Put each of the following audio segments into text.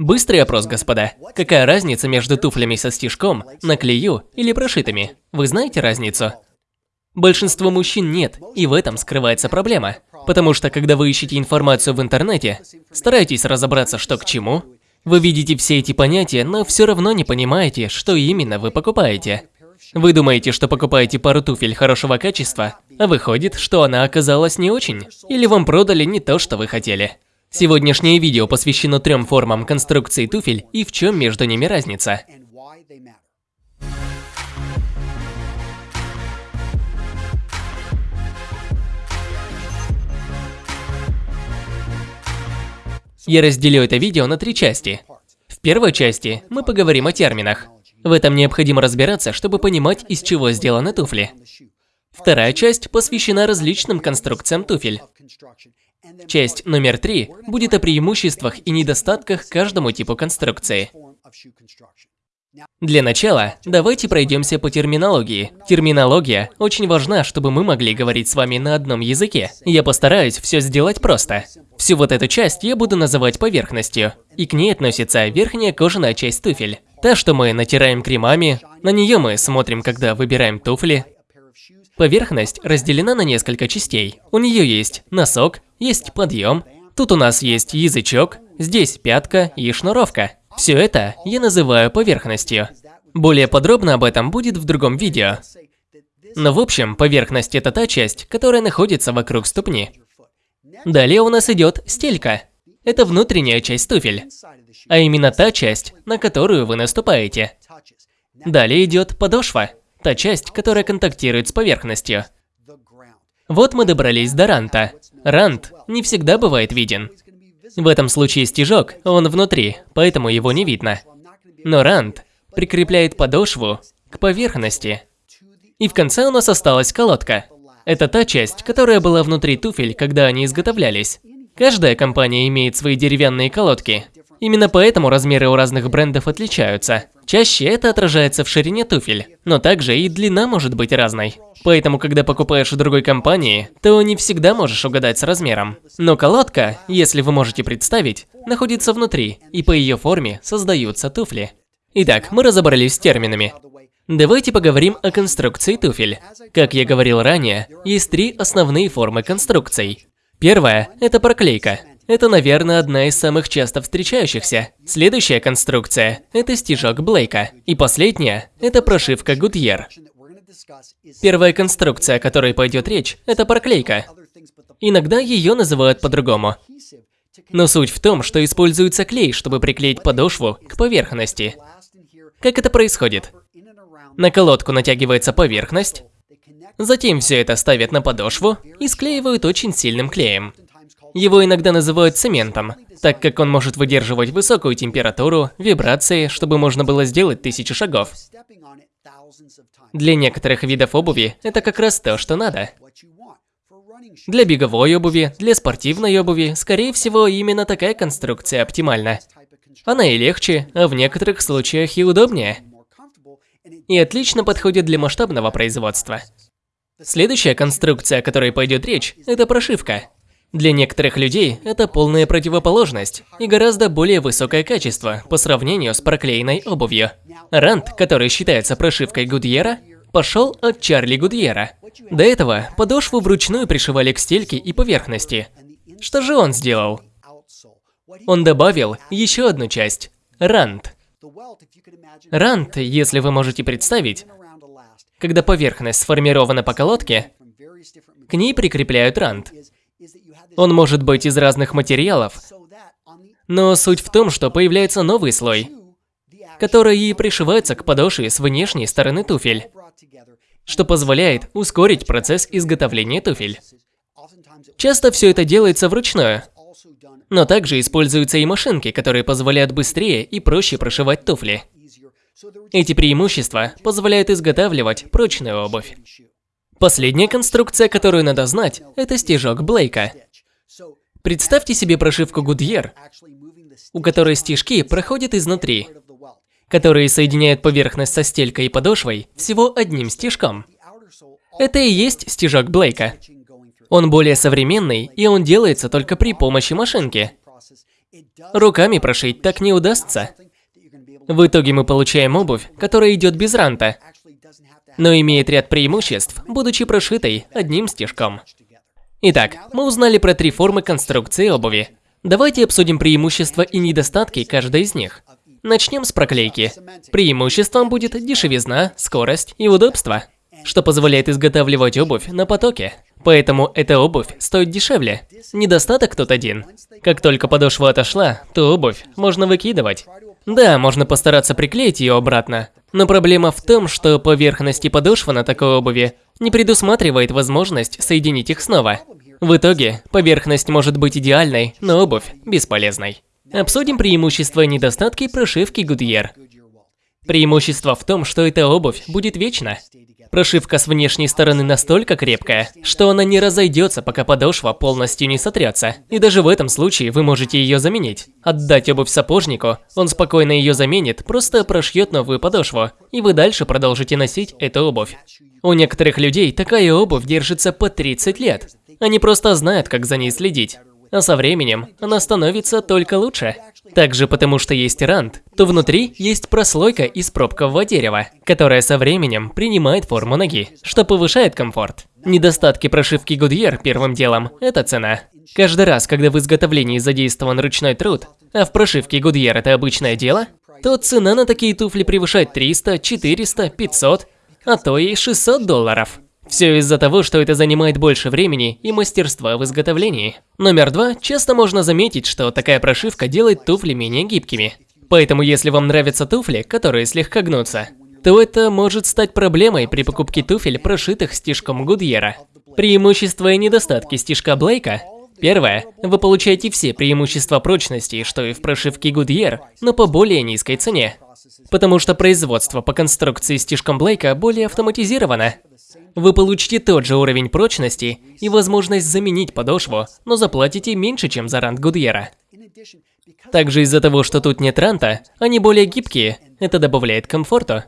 Быстрый опрос, господа. Какая разница между туфлями со стежком, на клею или прошитыми? Вы знаете разницу? Большинство мужчин нет, и в этом скрывается проблема. Потому что, когда вы ищете информацию в интернете, старайтесь разобраться, что к чему. Вы видите все эти понятия, но все равно не понимаете, что именно вы покупаете. Вы думаете, что покупаете пару туфель хорошего качества, а выходит, что она оказалась не очень. Или вам продали не то, что вы хотели. Сегодняшнее видео посвящено трем формам конструкции туфель и в чем между ними разница. Я разделю это видео на три части. В первой части мы поговорим о терминах. В этом необходимо разбираться, чтобы понимать, из чего сделаны туфли. Вторая часть посвящена различным конструкциям туфель. Часть номер три будет о преимуществах и недостатках каждому типу конструкции. Для начала, давайте пройдемся по терминологии. Терминология очень важна, чтобы мы могли говорить с вами на одном языке. Я постараюсь все сделать просто. Всю вот эту часть я буду называть поверхностью. И к ней относится верхняя кожаная часть туфель. Та, что мы натираем кремами, на нее мы смотрим, когда выбираем туфли. Поверхность разделена на несколько частей. У нее есть носок, есть подъем, тут у нас есть язычок, здесь пятка и шнуровка. Все это я называю поверхностью. Более подробно об этом будет в другом видео. Но в общем, поверхность это та часть, которая находится вокруг ступни. Далее у нас идет стелька. Это внутренняя часть туфель. А именно та часть, на которую вы наступаете. Далее идет подошва. Та часть, которая контактирует с поверхностью. Вот мы добрались до ранта. Рант не всегда бывает виден. В этом случае стежок, он внутри, поэтому его не видно. Но рант прикрепляет подошву к поверхности. И в конце у нас осталась колодка. Это та часть, которая была внутри туфель, когда они изготовлялись. Каждая компания имеет свои деревянные колодки. Именно поэтому размеры у разных брендов отличаются. Чаще это отражается в ширине туфель, но также и длина может быть разной. Поэтому, когда покупаешь у другой компании, то не всегда можешь угадать с размером. Но колодка, если вы можете представить, находится внутри, и по ее форме создаются туфли. Итак, мы разобрались с терминами. Давайте поговорим о конструкции туфель. Как я говорил ранее, есть три основные формы конструкций. Первая – это проклейка. Это, наверное, одна из самых часто встречающихся. Следующая конструкция – это стежок Блейка. И последняя – это прошивка Гудьер. Первая конструкция, о которой пойдет речь, это проклейка. Иногда ее называют по-другому. Но суть в том, что используется клей, чтобы приклеить подошву к поверхности. Как это происходит? На колодку натягивается поверхность, затем все это ставят на подошву и склеивают очень сильным клеем. Его иногда называют цементом, так как он может выдерживать высокую температуру, вибрации, чтобы можно было сделать тысячи шагов. Для некоторых видов обуви это как раз то, что надо. Для беговой обуви, для спортивной обуви, скорее всего, именно такая конструкция оптимальна. Она и легче, а в некоторых случаях и удобнее. И отлично подходит для масштабного производства. Следующая конструкция, о которой пойдет речь, это прошивка. Для некоторых людей это полная противоположность и гораздо более высокое качество по сравнению с проклеенной обувью. Рант, который считается прошивкой Гудьера, пошел от Чарли Гудьера. До этого подошву вручную пришивали к стельке и поверхности. Что же он сделал? Он добавил еще одну часть – рант. Рант, если вы можете представить, когда поверхность сформирована по колодке, к ней прикрепляют рант. Он может быть из разных материалов, но суть в том, что появляется новый слой, который и пришивается к подошве с внешней стороны туфель, что позволяет ускорить процесс изготовления туфель. Часто все это делается вручную, но также используются и машинки, которые позволяют быстрее и проще прошивать туфли. Эти преимущества позволяют изготавливать прочную обувь. Последняя конструкция, которую надо знать, это стежок Блейка. Представьте себе прошивку Goodyear, у которой стежки проходят изнутри, которые соединяют поверхность со стелькой и подошвой всего одним стежком. Это и есть стежок Блейка. Он более современный, и он делается только при помощи машинки. Руками прошить так не удастся. В итоге мы получаем обувь, которая идет без ранта, но имеет ряд преимуществ, будучи прошитой одним стежком. Итак, мы узнали про три формы конструкции обуви. Давайте обсудим преимущества и недостатки каждой из них. Начнем с проклейки. Преимуществом будет дешевизна, скорость и удобство, что позволяет изготавливать обувь на потоке. Поэтому эта обувь стоит дешевле. Недостаток тут один. Как только подошва отошла, то обувь можно выкидывать. Да, можно постараться приклеить ее обратно, но проблема в том, что поверхность и подошва на такой обуви не предусматривает возможность соединить их снова. В итоге, поверхность может быть идеальной, но обувь бесполезной. Обсудим преимущества и недостатки прошивки Goodyear. Преимущество в том, что эта обувь будет вечна. Прошивка с внешней стороны настолько крепкая, что она не разойдется, пока подошва полностью не сотрется. И даже в этом случае вы можете ее заменить. Отдать обувь сапожнику, он спокойно ее заменит, просто прошьет новую подошву, и вы дальше продолжите носить эту обувь. У некоторых людей такая обувь держится по 30 лет. Они просто знают, как за ней следить а со временем она становится только лучше. Также потому что есть рант, то внутри есть прослойка из пробкового дерева, которая со временем принимает форму ноги, что повышает комфорт. Недостатки прошивки Goodyear первым делом – это цена. Каждый раз, когда в изготовлении задействован ручной труд, а в прошивке Goodyear это обычное дело, то цена на такие туфли превышает 300, 400, 500, а то и 600 долларов. Все из-за того, что это занимает больше времени и мастерства в изготовлении. Номер два. Часто можно заметить, что такая прошивка делает туфли менее гибкими. Поэтому если вам нравятся туфли, которые слегка гнутся, то это может стать проблемой при покупке туфель, прошитых стежком Гудьера. Преимущества и недостатки стежка Блейка Первое. Вы получаете все преимущества прочности, что и в прошивке Goodyear, но по более низкой цене. Потому что производство по конструкции стежком Блейка более автоматизировано. Вы получите тот же уровень прочности и возможность заменить подошву, но заплатите меньше, чем за рант Гудьера. Также из-за того, что тут нет ранта, они более гибкие, это добавляет комфорту.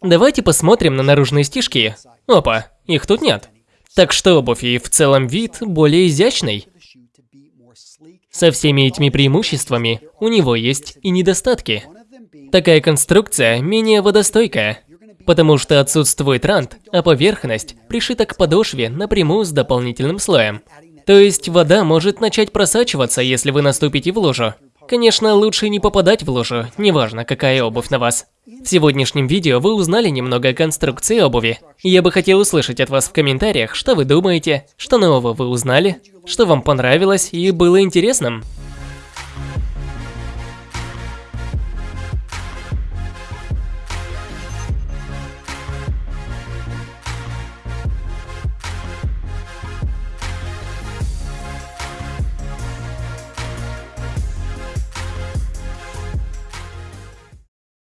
Давайте посмотрим на наружные стежки. Опа, их тут нет. Так что обувь и в целом вид более изящный. Со всеми этими преимуществами у него есть и недостатки. Такая конструкция менее водостойкая потому что отсутствует рант, а поверхность пришита к подошве напрямую с дополнительным слоем. То есть вода может начать просачиваться, если вы наступите в лужу. Конечно, лучше не попадать в лужу, неважно какая обувь на вас. В сегодняшнем видео вы узнали немного о конструкции обуви. Я бы хотел услышать от вас в комментариях, что вы думаете, что нового вы узнали, что вам понравилось и было интересным.